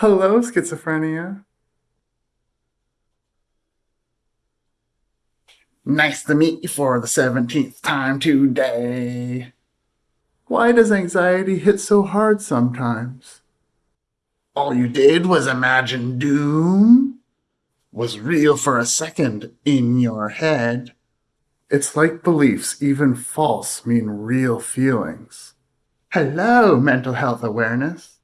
Hello, schizophrenia. Nice to meet you for the 17th time today. Why does anxiety hit so hard sometimes? All you did was imagine doom? Was real for a second in your head? It's like beliefs, even false, mean real feelings. Hello, mental health awareness.